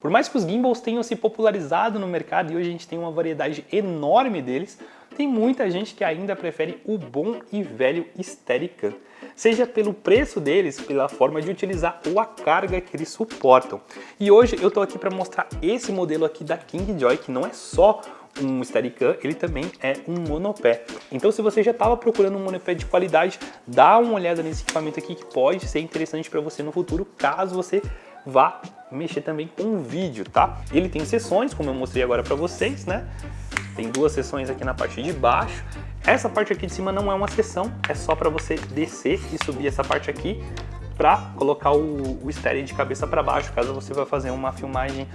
Por mais que os gimbals tenham se popularizado no mercado e hoje a gente tem uma variedade enorme deles, tem muita gente que ainda prefere o bom e velho Steadicam, seja pelo preço deles, pela forma de utilizar ou a carga que eles suportam. E hoje eu estou aqui para mostrar esse modelo aqui da Kingjoy, que não é só um Steadicam, ele também é um monopé. Então se você já estava procurando um monopé de qualidade, dá uma olhada nesse equipamento aqui que pode ser interessante para você no futuro, caso você vá mexer também com o vídeo, tá? Ele tem sessões, como eu mostrei agora para vocês, né? Tem duas sessões aqui na parte de baixo. Essa parte aqui de cima não é uma sessão, é só para você descer e subir essa parte aqui para colocar o, o estéreo de cabeça para baixo, caso você vá fazer uma filmagem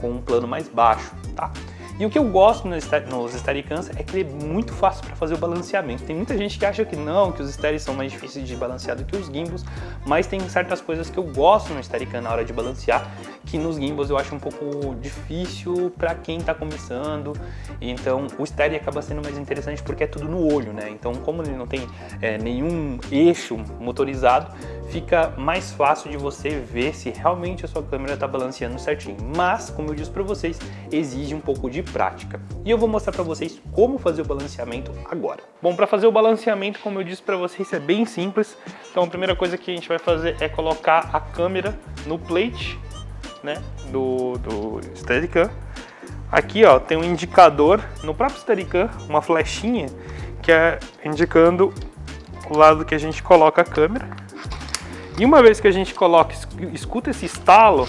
com um plano mais baixo, tá? E o que eu gosto nos, nos Steadicams é que ele é muito fácil para fazer o balanceamento. Tem muita gente que acha que não, que os Steadicams são mais difíceis de balancear do que os gimbals, mas tem certas coisas que eu gosto no Steadicam na hora de balancear, que nos gimbals eu acho um pouco difícil para quem está começando. Então o Steady acaba sendo mais interessante porque é tudo no olho, né? Então como ele não tem é, nenhum eixo motorizado, fica mais fácil de você ver se realmente a sua câmera está balanceando certinho. Mas, como eu disse para vocês, exige um pouco de prática. E eu vou mostrar para vocês como fazer o balanceamento agora. Bom, para fazer o balanceamento, como eu disse para vocês, é bem simples. Então a primeira coisa que a gente vai fazer é colocar a câmera no plate né, do, do Steadicam. Aqui ó, tem um indicador no próprio Steadicam, uma flechinha que é indicando o lado que a gente coloca a câmera. E uma vez que a gente coloca, escuta esse estalo,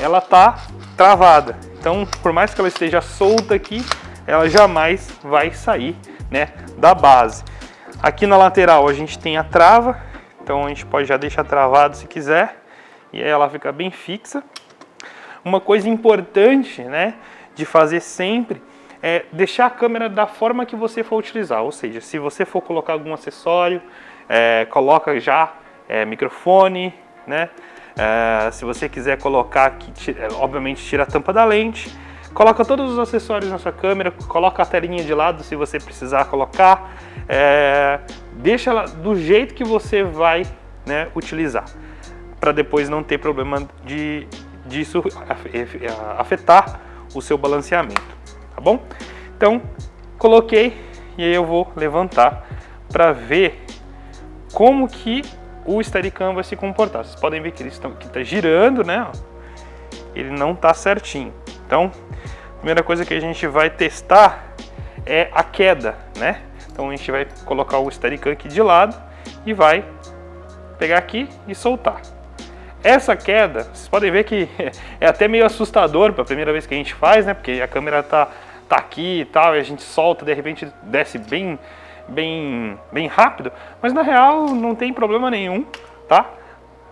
ela tá travada. Então, por mais que ela esteja solta aqui, ela jamais vai sair né, da base. Aqui na lateral a gente tem a trava, então a gente pode já deixar travado se quiser, e aí ela fica bem fixa. Uma coisa importante né, de fazer sempre é deixar a câmera da forma que você for utilizar, ou seja, se você for colocar algum acessório, é, coloca já é, microfone, né? É, se você quiser colocar aqui, é, obviamente tira a tampa da lente, coloca todos os acessórios na sua câmera, coloca a telinha de lado se você precisar colocar, é, deixa ela do jeito que você vai né, utilizar, para depois não ter problema de, disso afetar o seu balanceamento, tá bom? Então, coloquei e aí eu vou levantar para ver como que o Steadicam vai se comportar. Vocês podem ver que ele está girando, né? Ele não está certinho. Então, a primeira coisa que a gente vai testar é a queda, né? Então a gente vai colocar o Steadicam aqui de lado e vai pegar aqui e soltar. Essa queda, vocês podem ver que é até meio assustador para a primeira vez que a gente faz, né? Porque a câmera tá, tá aqui e tal, e a gente solta, de repente desce bem, bem, bem rápido. Mas na real não tem problema nenhum, tá?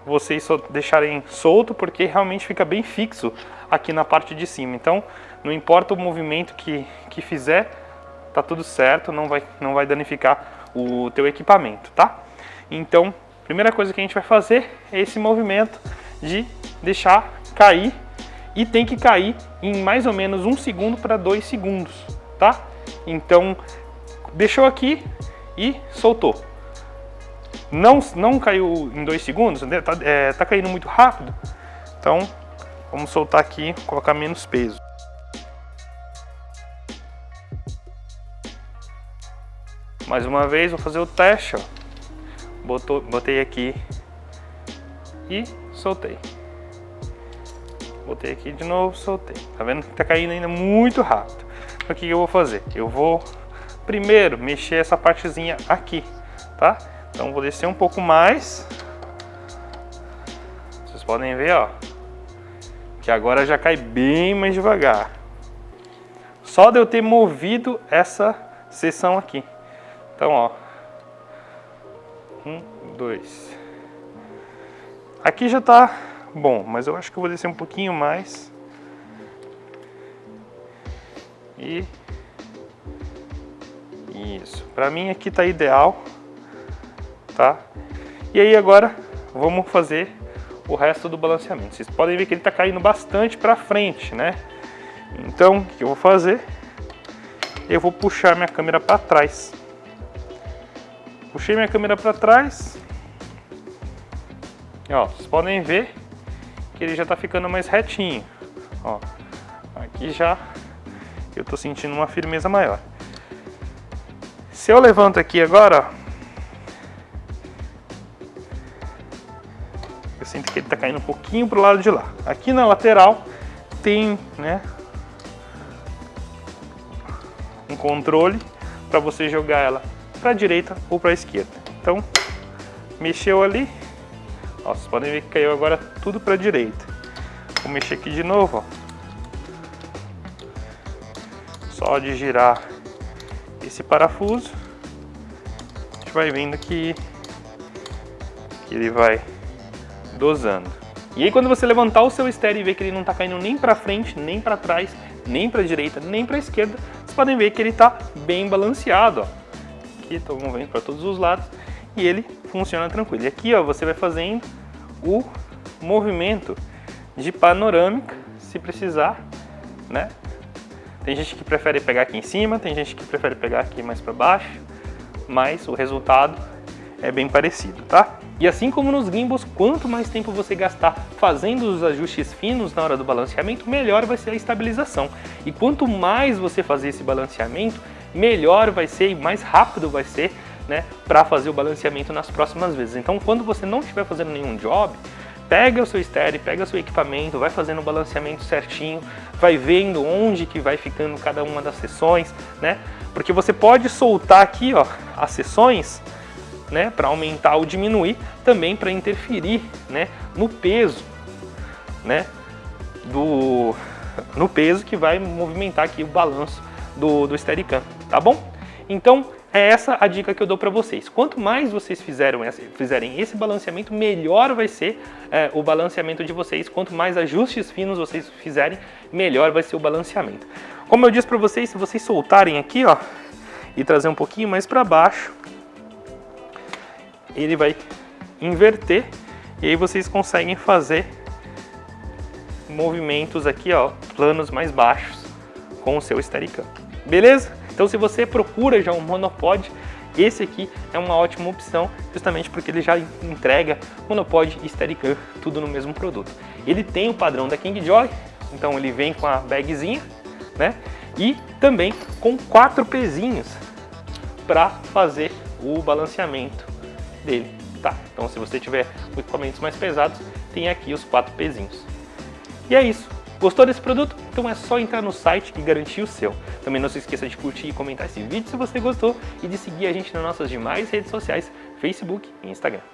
Vocês deixarem solto, porque realmente fica bem fixo aqui na parte de cima. Então, não importa o movimento que, que fizer, tá tudo certo, não vai, não vai danificar o teu equipamento, tá? Então, primeira coisa que a gente vai fazer é esse movimento de deixar cair e tem que cair em mais ou menos um segundo para dois segundos, tá? Então, deixou aqui e soltou. Não, não caiu em dois segundos, né? tá, é, tá caindo muito rápido, então vamos soltar aqui, colocar menos peso. Mais uma vez, vou fazer o teste, ó. Botou, botei aqui e soltei. Botei aqui de novo, soltei. Tá vendo que tá caindo ainda muito rápido. Então, o que eu vou fazer? Eu vou primeiro mexer essa partezinha aqui, tá? Então vou descer um pouco mais. Vocês podem ver, ó, que agora já cai bem mais devagar. Só de eu ter movido essa seção aqui. Então, ó, um, dois. Aqui já tá bom, mas eu acho que eu vou descer um pouquinho mais. E... Isso. Pra mim aqui tá ideal. Tá? E aí agora vamos fazer o resto do balanceamento. Vocês podem ver que ele tá caindo bastante pra frente, né? Então, o que eu vou fazer? Eu vou puxar minha câmera para trás. Puxei minha câmera para trás. Ó, vocês podem ver que ele já está ficando mais retinho. Ó, aqui já eu tô sentindo uma firmeza maior. Se eu levanto aqui agora, ó, eu sinto que ele tá caindo um pouquinho pro lado de lá. Aqui na lateral tem, né, um controle para você jogar ela para a direita ou para a esquerda. Então, mexeu ali, ó, vocês podem ver que caiu agora tudo para a direita. Vou mexer aqui de novo, ó. Só de girar esse parafuso, a gente vai vendo que, que ele vai dosando. E aí quando você levantar o seu estéreo e ver que ele não está caindo nem para frente, nem para trás, nem para direita, nem para esquerda, vocês podem ver que ele está bem balanceado. Ó. Aqui estou movendo para todos os lados e ele funciona tranquilo. E aqui ó, você vai fazendo o movimento de panorâmica, se precisar, né? Tem gente que prefere pegar aqui em cima, tem gente que prefere pegar aqui mais para baixo, mas o resultado é bem parecido, tá? E assim como nos gimbals, quanto mais tempo você gastar fazendo os ajustes finos na hora do balanceamento, melhor vai ser a estabilização. E quanto mais você fazer esse balanceamento, melhor vai ser e mais rápido vai ser né, para fazer o balanceamento nas próximas vezes. Então quando você não estiver fazendo nenhum job, pega o seu estéreo, pega o seu equipamento, vai fazendo o balanceamento certinho, vai vendo onde que vai ficando cada uma das sessões, né? Porque você pode soltar aqui, ó, as sessões né, para aumentar ou diminuir, também para interferir né, no peso, né, do, no peso que vai movimentar aqui o balanço do, do Steadicam, tá bom? Então, é essa a dica que eu dou para vocês. Quanto mais vocês fizerem esse balanceamento, melhor vai ser é, o balanceamento de vocês. Quanto mais ajustes finos vocês fizerem, melhor vai ser o balanceamento. Como eu disse para vocês, se vocês soltarem aqui, ó, e trazer um pouquinho mais para baixo, ele vai inverter e aí vocês conseguem fazer movimentos aqui, ó, planos mais baixos com o seu Steadicam. Beleza? Então se você procura já um monopod, esse aqui é uma ótima opção, justamente porque ele já entrega monopod e Steadicam tudo no mesmo produto. Ele tem o padrão da Kingjoy, então ele vem com a bagzinha, né? E também com quatro pezinhos para fazer o balanceamento dele, tá? Então se você tiver equipamentos mais pesados, tem aqui os quatro pezinhos. E é isso. Gostou desse produto? Então é só entrar no site e garantir o seu. Também não se esqueça de curtir e comentar esse vídeo se você gostou e de seguir a gente nas nossas demais redes sociais, Facebook e Instagram.